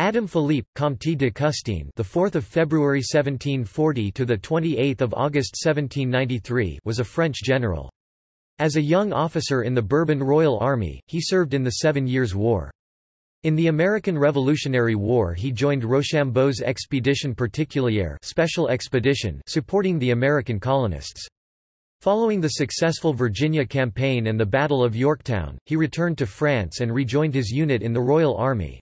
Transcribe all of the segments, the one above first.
Adam Philippe, Comte de Custine, the 4th of February 1740 to the 28th of August 1793, was a French general. As a young officer in the Bourbon Royal Army, he served in the Seven Years' War. In the American Revolutionary War he joined Rochambeau's Expedition Particulière special expedition supporting the American colonists. Following the successful Virginia Campaign and the Battle of Yorktown, he returned to France and rejoined his unit in the Royal Army.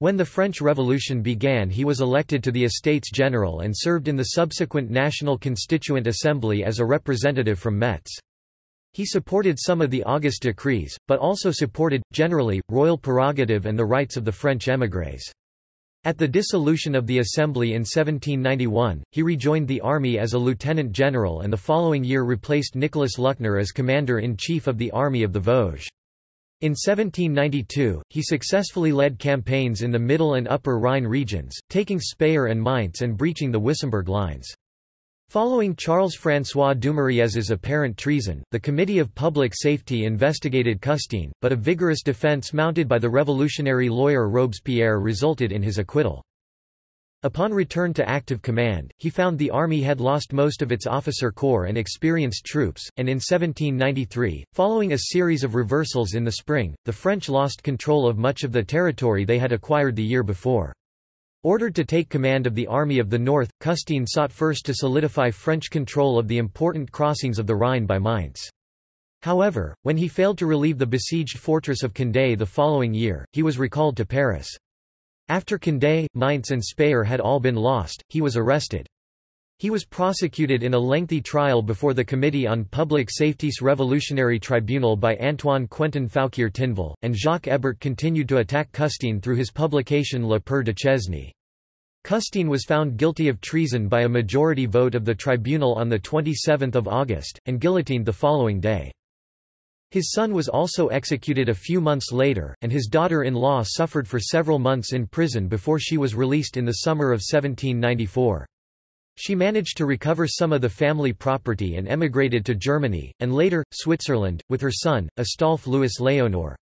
When the French Revolution began he was elected to the Estates General and served in the subsequent National Constituent Assembly as a representative from Metz. He supported some of the August decrees, but also supported, generally, royal prerogative and the rights of the French émigrés. At the dissolution of the Assembly in 1791, he rejoined the army as a lieutenant general and the following year replaced Nicholas Luckner as commander-in-chief of the Army of the Vosges. In 1792, he successfully led campaigns in the Middle and Upper Rhine regions, taking Speyer and Mainz and breaching the Wissembourg lines. Following Charles-François Dumouriez's apparent treason, the Committee of Public Safety investigated Custine, but a vigorous defense mounted by the revolutionary lawyer Robespierre resulted in his acquittal. Upon return to active command, he found the army had lost most of its officer corps and experienced troops, and in 1793, following a series of reversals in the spring, the French lost control of much of the territory they had acquired the year before. Ordered to take command of the Army of the North, Custine sought first to solidify French control of the important crossings of the Rhine by Mainz. However, when he failed to relieve the besieged fortress of Condé the following year, he was recalled to Paris. After Condé, Mainz and Speyer had all been lost, he was arrested. He was prosecuted in a lengthy trial before the Committee on Public Safety's Revolutionary Tribunal by Antoine Quentin Fouquier Tinville, and Jacques Hébert continued to attack Custine through his publication Le de Duchesne. Custine was found guilty of treason by a majority vote of the tribunal on 27 August, and guillotined the following day. His son was also executed a few months later, and his daughter-in-law suffered for several months in prison before she was released in the summer of 1794. She managed to recover some of the family property and emigrated to Germany, and later, Switzerland, with her son, Astolphe Louis Leonor.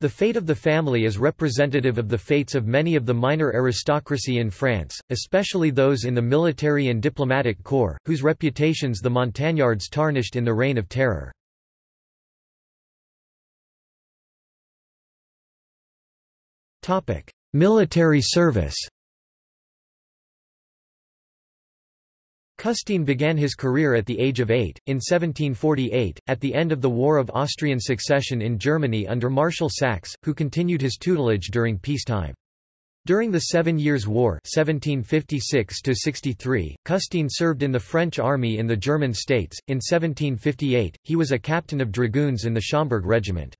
The fate of the family is representative of the fates of many of the minor aristocracy in France, especially those in the military and diplomatic corps, whose reputations the Montagnards tarnished in the Reign of Terror. Military service Custine began his career at the age of eight, in 1748, at the end of the War of Austrian Succession in Germany under Marshal Saxe, who continued his tutelage during peacetime. During the Seven Years' War 1756 Custine served in the French army in the German states. In 1758, he was a captain of dragoons in the Schomberg regiment.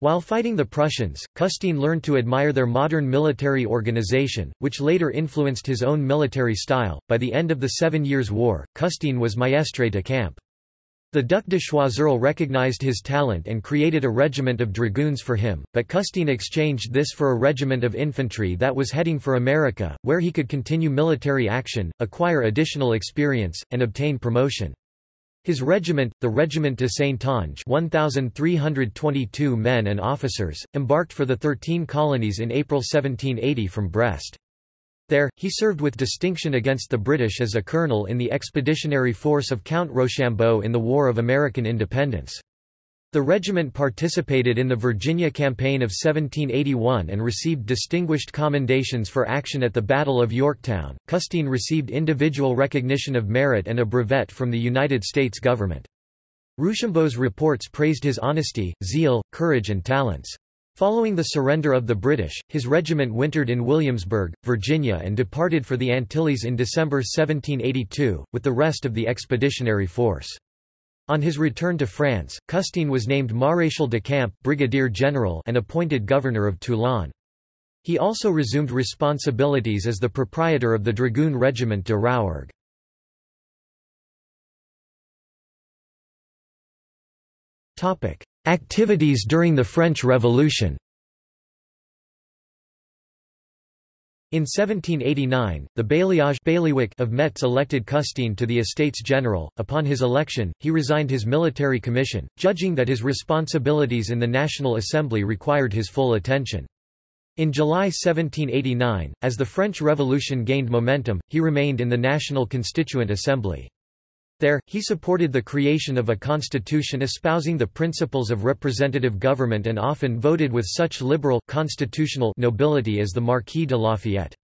While fighting the Prussians, Custine learned to admire their modern military organization, which later influenced his own military style. By the end of the Seven Years' War, Custine was mestre de camp. The Duc de Choiseul recognized his talent and created a regiment of dragoons for him, but Custine exchanged this for a regiment of infantry that was heading for America, where he could continue military action, acquire additional experience, and obtain promotion. His regiment, the Regiment de Saintonge 1,322 men and officers, embarked for the Thirteen Colonies in April 1780 from Brest. There, he served with distinction against the British as a colonel in the expeditionary force of Count Rochambeau in the War of American Independence. The regiment participated in the Virginia Campaign of 1781 and received distinguished commendations for action at the Battle of Yorktown. Custine received individual recognition of merit and a brevet from the United States government. Rochambeau's reports praised his honesty, zeal, courage and talents. Following the surrender of the British, his regiment wintered in Williamsburg, Virginia and departed for the Antilles in December 1782, with the rest of the expeditionary force. On his return to France, Custine was named Maréchal de Camp Brigadier General and appointed governor of Toulon. He also resumed responsibilities as the proprietor of the Dragoon Regiment de Rouergue. Activities during the French Revolution In 1789, the bailliage bailiwick of Metz elected Custine to the Estates General. Upon his election, he resigned his military commission, judging that his responsibilities in the National Assembly required his full attention. In July 1789, as the French Revolution gained momentum, he remained in the National Constituent Assembly. There, he supported the creation of a constitution espousing the principles of representative government and often voted with such liberal constitutional nobility as the Marquis de Lafayette.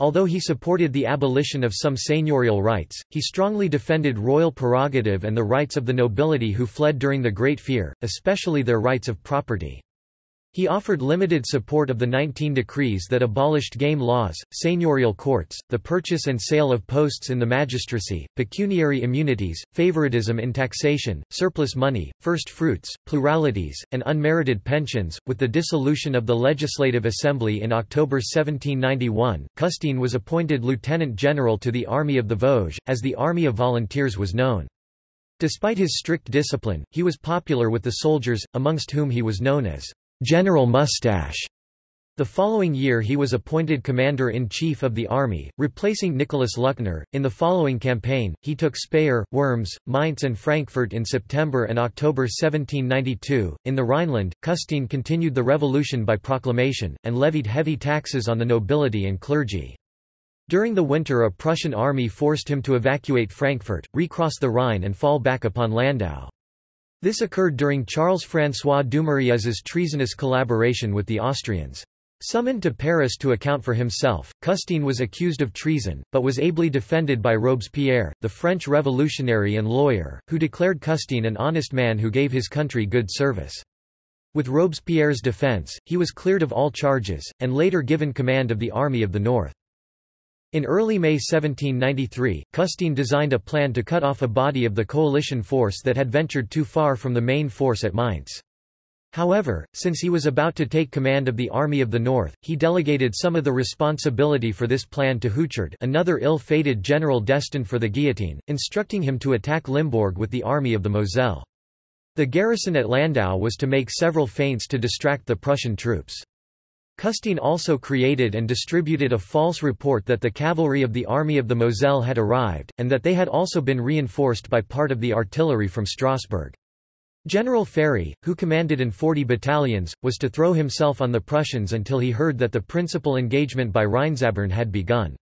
Although he supported the abolition of some seigneurial rights, he strongly defended royal prerogative and the rights of the nobility who fled during the Great Fear, especially their rights of property. He offered limited support of the 19 decrees that abolished game laws, seigneurial courts, the purchase and sale of posts in the magistracy, pecuniary immunities, favoritism in taxation, surplus money, first fruits, pluralities, and unmerited pensions. With the dissolution of the Legislative Assembly in October 1791, Custine was appointed lieutenant general to the Army of the Vosges, as the Army of Volunteers was known. Despite his strict discipline, he was popular with the soldiers, amongst whom he was known as General Mustache. The following year he was appointed Commander-in-Chief of the Army, replacing Nicholas Luckner. In the following campaign, he took Speyer, Worms, Mainz and Frankfurt in September and October 1792. In the Rhineland, Custine continued the revolution by proclamation, and levied heavy taxes on the nobility and clergy. During the winter a Prussian army forced him to evacuate Frankfurt, recross the Rhine and fall back upon Landau. This occurred during Charles-François Dumouriez's treasonous collaboration with the Austrians. Summoned to Paris to account for himself, Custine was accused of treason, but was ably defended by Robespierre, the French revolutionary and lawyer, who declared Custine an honest man who gave his country good service. With Robespierre's defense, he was cleared of all charges, and later given command of the Army of the North. In early May 1793, Custine designed a plan to cut off a body of the coalition force that had ventured too far from the main force at Mainz. However, since he was about to take command of the Army of the North, he delegated some of the responsibility for this plan to Houchard another ill-fated general destined for the guillotine, instructing him to attack Limbourg with the Army of the Moselle. The garrison at Landau was to make several feints to distract the Prussian troops. Custine also created and distributed a false report that the cavalry of the Army of the Moselle had arrived, and that they had also been reinforced by part of the artillery from Strasbourg. General Ferry, who commanded in 40 battalions, was to throw himself on the Prussians until he heard that the principal engagement by Rheinzabern had begun.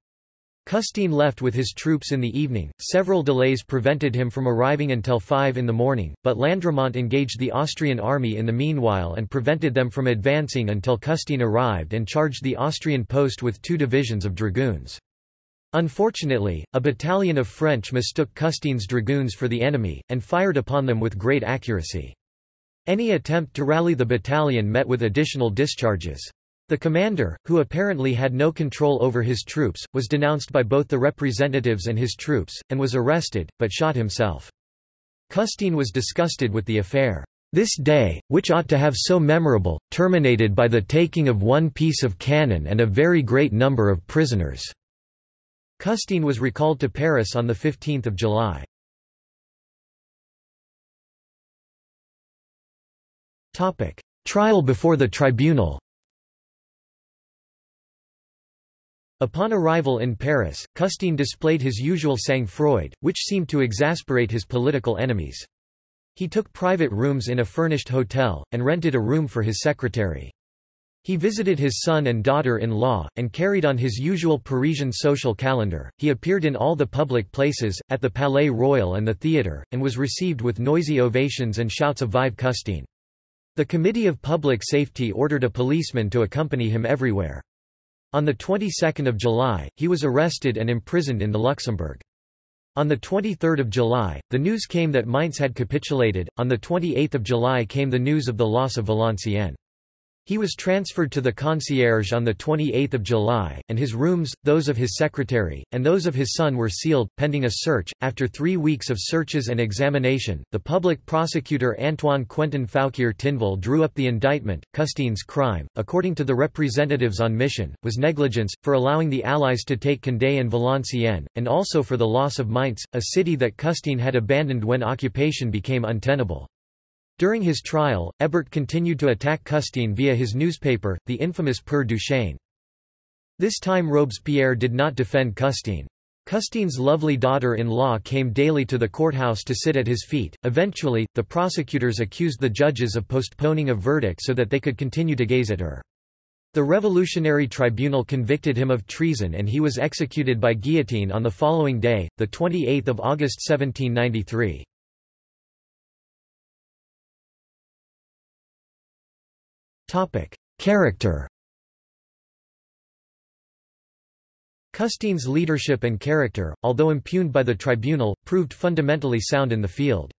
Custine left with his troops in the evening, several delays prevented him from arriving until 5 in the morning, but Landremont engaged the Austrian army in the meanwhile and prevented them from advancing until Custine arrived and charged the Austrian post with two divisions of dragoons. Unfortunately, a battalion of French mistook Custine's dragoons for the enemy, and fired upon them with great accuracy. Any attempt to rally the battalion met with additional discharges. The commander, who apparently had no control over his troops, was denounced by both the representatives and his troops, and was arrested, but shot himself. Custine was disgusted with the affair. This day, which ought to have so memorable, terminated by the taking of one piece of cannon and a very great number of prisoners." Custine was recalled to Paris on 15 July. Trial before the tribunal Upon arrival in Paris, Custine displayed his usual sang-froid, which seemed to exasperate his political enemies. He took private rooms in a furnished hotel, and rented a room for his secretary. He visited his son and daughter-in-law, and carried on his usual Parisian social calendar. He appeared in all the public places, at the Palais Royal and the theatre, and was received with noisy ovations and shouts of Vive Custine. The Committee of Public Safety ordered a policeman to accompany him everywhere. On the 22nd of July, he was arrested and imprisoned in the Luxembourg. On the 23rd of July, the news came that Mainz had capitulated. On the 28th of July came the news of the loss of Valenciennes. He was transferred to the Conciergerie on 28 July, and his rooms, those of his secretary, and those of his son were sealed, pending a search. After three weeks of searches and examination, the public prosecutor Antoine Quentin Fouquier Tinville drew up the indictment. Custine's crime, according to the representatives on mission, was negligence, for allowing the Allies to take Condé and Valenciennes, and also for the loss of Mainz, a city that Custine had abandoned when occupation became untenable. During his trial, Hébert continued to attack Custine via his newspaper, the infamous Père Duchesne. This time Robespierre did not defend Custine. Custine's lovely daughter-in-law came daily to the courthouse to sit at his feet. Eventually, the prosecutors accused the judges of postponing a verdict so that they could continue to gaze at her. The Revolutionary Tribunal convicted him of treason and he was executed by guillotine on the following day, 28 August 1793. Character Custine's leadership and character, although impugned by the tribunal, proved fundamentally sound in the field.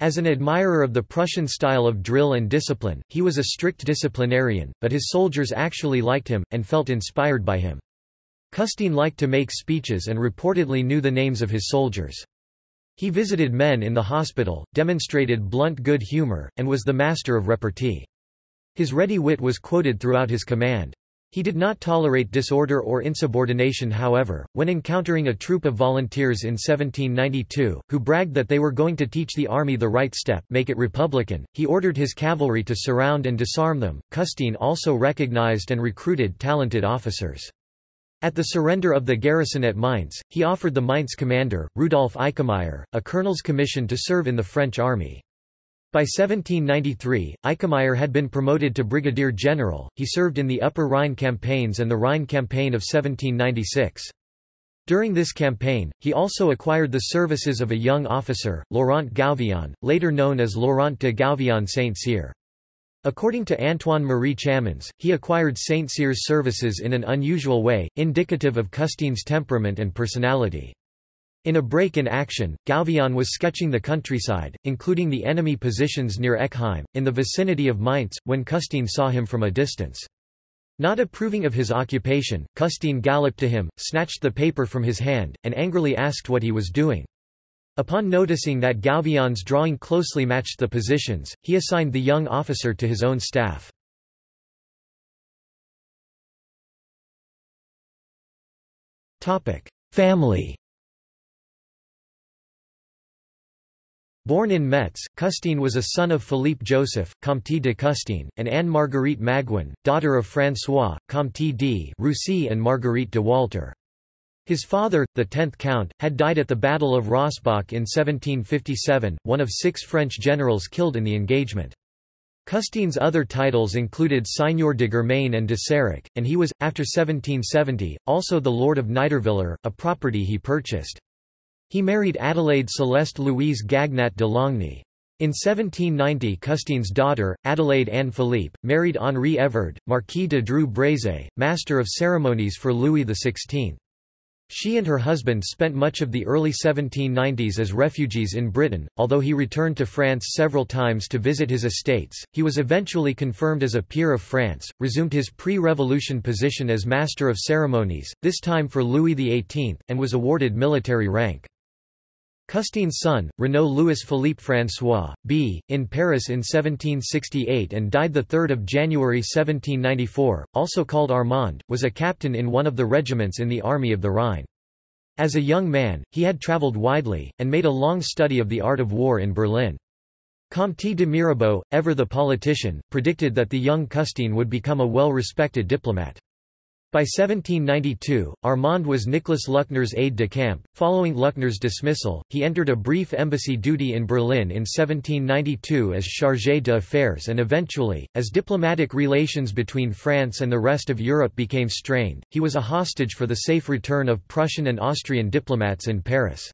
As an admirer of the Prussian style of drill and discipline, he was a strict disciplinarian, but his soldiers actually liked him, and felt inspired by him. Custine liked to make speeches and reportedly knew the names of his soldiers. He visited men in the hospital, demonstrated blunt good humor, and was the master of repartee. His ready wit was quoted throughout his command. He did not tolerate disorder or insubordination however, when encountering a troop of volunteers in 1792, who bragged that they were going to teach the army the right step make it republican, he ordered his cavalry to surround and disarm them. Custine also recognized and recruited talented officers. At the surrender of the garrison at Mainz, he offered the Mainz commander, Rudolf Eickemeyer, a colonel's commission to serve in the French army. By 1793, Eickemeyer had been promoted to brigadier general, he served in the Upper Rhine campaigns and the Rhine campaign of 1796. During this campaign, he also acquired the services of a young officer, Laurent Gouvion, later known as Laurent de Gouvion Saint-Cyr. According to Antoine Marie Chamans, he acquired Saint-Cyr's services in an unusual way, indicative of Custine's temperament and personality. In a break in action, Gouvion was sketching the countryside, including the enemy positions near Eckheim, in the vicinity of Mainz, when Custine saw him from a distance. Not approving of his occupation, Custine galloped to him, snatched the paper from his hand, and angrily asked what he was doing. Upon noticing that Gouvion's drawing closely matched the positions, he assigned the young officer to his own staff. Family Born in Metz, Custine was a son of Philippe Joseph, Comte de Custine, and Anne-Marguerite Maguin, daughter of François, Comte de Roussy and Marguerite de Walter. His father, the tenth Count, had died at the Battle of Rossbach in 1757, one of six French generals killed in the engagement. Custine's other titles included Seigneur de Germain and de Séric, and he was, after 1770, also the Lord of Niederviller, a property he purchased. He married Adelaide Céleste Louise Gagnat de Longny. In 1790 Custine's daughter, Adelaide Anne Philippe, married Henri Évrard, Marquis de Dreux Brézé, master of ceremonies for Louis XVI. She and her husband spent much of the early 1790s as refugees in Britain. Although he returned to France several times to visit his estates, he was eventually confirmed as a peer of France, resumed his pre revolution position as Master of Ceremonies, this time for Louis XVIII, and was awarded military rank. Custine's son, Renaud Louis-Philippe François, b. in Paris in 1768 and died 3 January 1794, also called Armand, was a captain in one of the regiments in the Army of the Rhine. As a young man, he had travelled widely, and made a long study of the art of war in Berlin. Comte de Mirabeau, ever the politician, predicted that the young Custine would become a well-respected diplomat. By 1792, Armand was Nicholas Luckner's aide-de-camp. Following Luckner's dismissal, he entered a brief embassy duty in Berlin in 1792 as chargé d'affaires and eventually, as diplomatic relations between France and the rest of Europe became strained, he was a hostage for the safe return of Prussian and Austrian diplomats in Paris.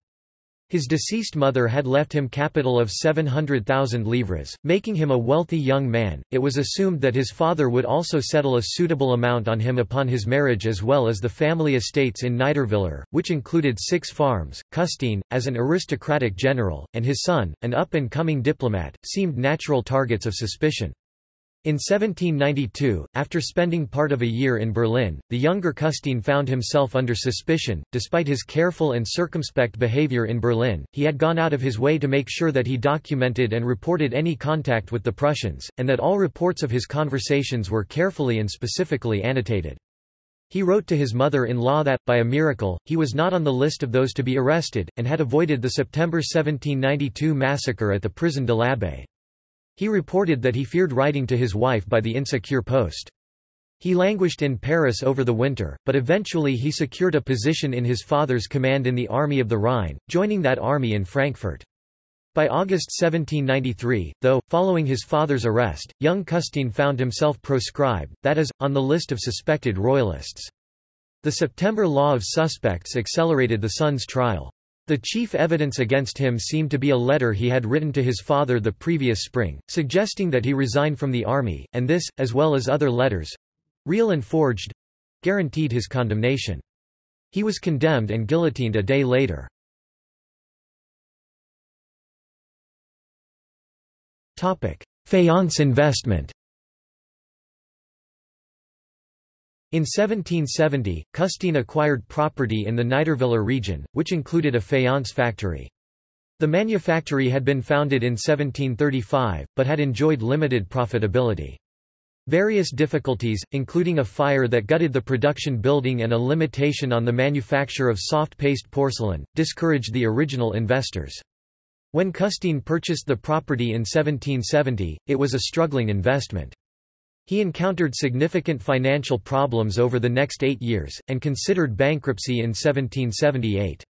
His deceased mother had left him capital of 700,000 livres, making him a wealthy young man. It was assumed that his father would also settle a suitable amount on him upon his marriage as well as the family estates in Niederviller, which included six farms. Custine, as an aristocratic general, and his son, an up-and-coming diplomat, seemed natural targets of suspicion. In 1792, after spending part of a year in Berlin, the younger Custine found himself under suspicion. Despite his careful and circumspect behavior in Berlin, he had gone out of his way to make sure that he documented and reported any contact with the Prussians, and that all reports of his conversations were carefully and specifically annotated. He wrote to his mother-in-law that, by a miracle, he was not on the list of those to be arrested, and had avoided the September 1792 massacre at the prison de l'Abbaye. He reported that he feared writing to his wife by the insecure post. He languished in Paris over the winter, but eventually he secured a position in his father's command in the Army of the Rhine, joining that army in Frankfurt. By August 1793, though, following his father's arrest, young Custine found himself proscribed, that is, on the list of suspected royalists. The September Law of Suspects accelerated the son's trial. The chief evidence against him seemed to be a letter he had written to his father the previous spring, suggesting that he resign from the army, and this, as well as other letters—real and forged—guaranteed his condemnation. He was condemned and guillotined a day later. Faience investment In 1770, Custine acquired property in the Niederviller region, which included a faience factory. The manufactory had been founded in 1735, but had enjoyed limited profitability. Various difficulties, including a fire that gutted the production building and a limitation on the manufacture of soft paste porcelain, discouraged the original investors. When Custine purchased the property in 1770, it was a struggling investment. He encountered significant financial problems over the next eight years, and considered bankruptcy in 1778.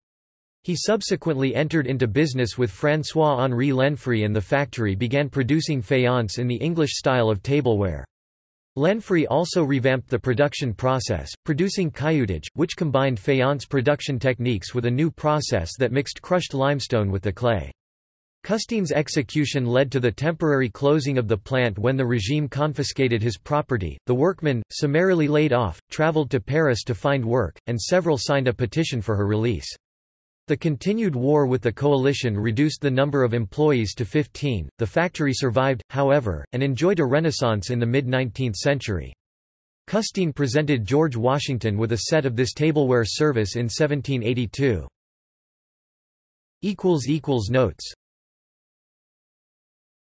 He subsequently entered into business with François-Henri Lenfrey and the factory began producing faience in the English style of tableware. Lenfrey also revamped the production process, producing cailloutage, which combined faience production techniques with a new process that mixed crushed limestone with the clay. Custine's execution led to the temporary closing of the plant when the regime confiscated his property. The workmen, summarily laid off, traveled to Paris to find work, and several signed a petition for her release. The continued war with the coalition reduced the number of employees to 15. The factory survived, however, and enjoyed a renaissance in the mid 19th century. Custine presented George Washington with a set of this tableware service in 1782. Notes